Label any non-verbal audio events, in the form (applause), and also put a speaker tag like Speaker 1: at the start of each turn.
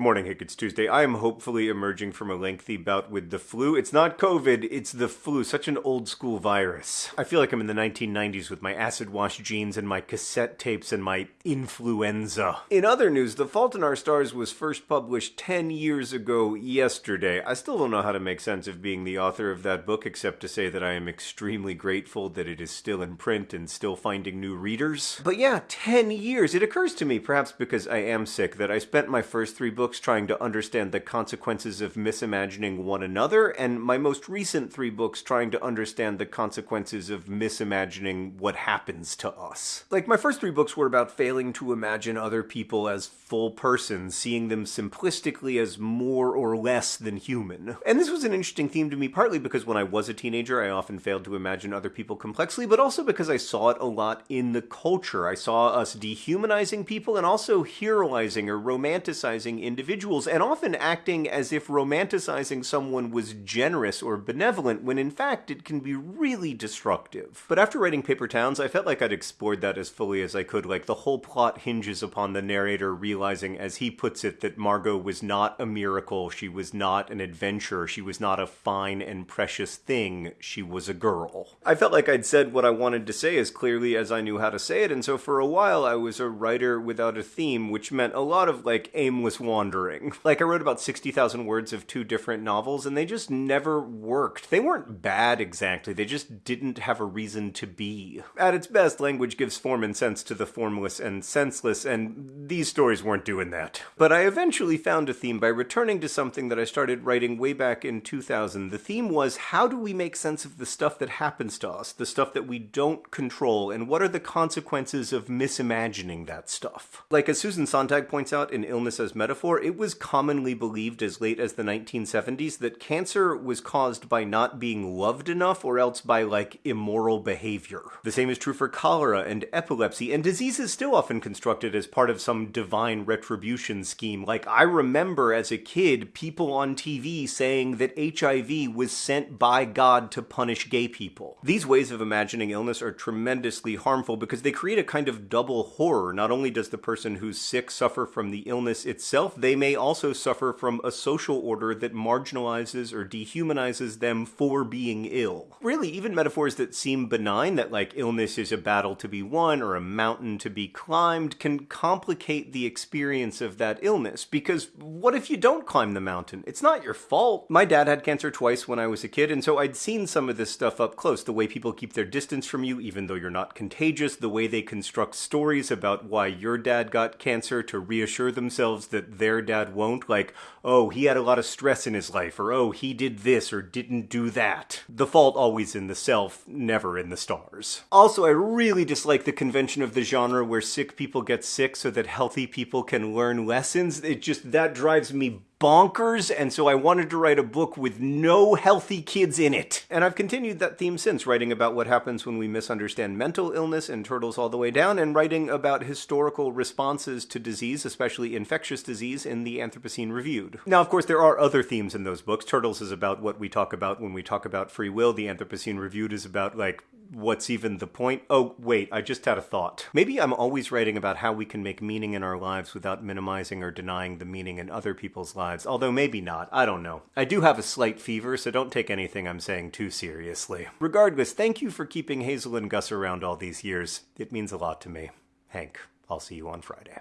Speaker 1: Good morning, Hank. It's Tuesday. I am hopefully emerging from a lengthy bout with the flu. It's not COVID, it's the flu. Such an old school virus. I feel like I'm in the 1990s with my acid wash jeans and my cassette tapes and my influenza. In other news, The Fault in Our Stars was first published 10 years ago yesterday. I still don't know how to make sense of being the author of that book, except to say that I am extremely grateful that it is still in print and still finding new readers. But yeah, 10 years. It occurs to me, perhaps because I am sick, that I spent my first three books trying to understand the consequences of misimagining one another, and my most recent three books trying to understand the consequences of misimagining what happens to us. Like, my first three books were about failing to imagine other people as full persons, seeing them simplistically as more or less than human. And this was an interesting theme to me, partly because when I was a teenager, I often failed to imagine other people complexly, but also because I saw it a lot in the culture. I saw us dehumanizing people and also heroizing or romanticizing individuals, and often acting as if romanticizing someone was generous or benevolent, when in fact it can be really destructive. But after writing Paper Towns, I felt like I'd explored that as fully as I could. Like, the whole plot hinges upon the narrator realizing, as he puts it, that Margot was not a miracle, she was not an adventure, she was not a fine and precious thing, she was a girl. I felt like I'd said what I wanted to say as clearly as I knew how to say it, and so for a while I was a writer without a theme, which meant a lot of, like, aimless wandering wandering. (laughs) Like, I wrote about 60,000 words of two different novels, and they just never worked. They weren't bad exactly, they just didn't have a reason to be. At its best, language gives form and sense to the formless and senseless, and these stories weren't doing that. But I eventually found a theme by returning to something that I started writing way back in 2000. The theme was how do we make sense of the stuff that happens to us, the stuff that we don't control, and what are the consequences of misimagining that stuff? Like, as Susan Sontag points out in Illness as Metaphor, it was commonly believed as late as the 1970s that cancer was caused by not being loved enough or else by, like, immoral behavior. The same is true for cholera and epilepsy, and disease is still often constructed as part of some divine retribution scheme. Like, I remember as a kid people on TV saying that HIV was sent by God to punish gay people. These ways of imagining illness are tremendously harmful because they create a kind of double horror. Not only does the person who's sick suffer from the illness itself, they may also suffer from a social order that marginalizes or dehumanizes them for being ill. Really, even metaphors that seem benign, that like illness is a battle to be won or a mountain to be climbed, can complicate the experience of that illness. Because what if you don't climb the mountain? It's not your fault. My dad had cancer twice when I was a kid, and so I'd seen some of this stuff up close. The way people keep their distance from you, even though you're not contagious, the way they construct stories about why your dad got cancer to reassure themselves that they're their dad won't. Like, oh, he had a lot of stress in his life, or oh, he did this or didn't do that. The fault always in the self, never in the stars. Also, I really dislike the convention of the genre where sick people get sick so that healthy people can learn lessons. It just, that drives me bonkers, and so I wanted to write a book with no healthy kids in it. And I've continued that theme since, writing about what happens when we misunderstand mental illness and Turtles All the Way Down, and writing about historical responses to disease, especially infectious disease, in the Anthropocene Reviewed. Now, of course, there are other themes in those books. Turtles is about what we talk about when we talk about free will. The Anthropocene Reviewed is about, like, what's even the point? Oh, wait, I just had a thought. Maybe I'm always writing about how we can make meaning in our lives without minimizing or denying the meaning in other people's lives, although maybe not. I don't know. I do have a slight fever, so don't take anything I'm saying too seriously. Regardless, thank you for keeping Hazel and Gus around all these years. It means a lot to me. Hank, I'll see you on Friday.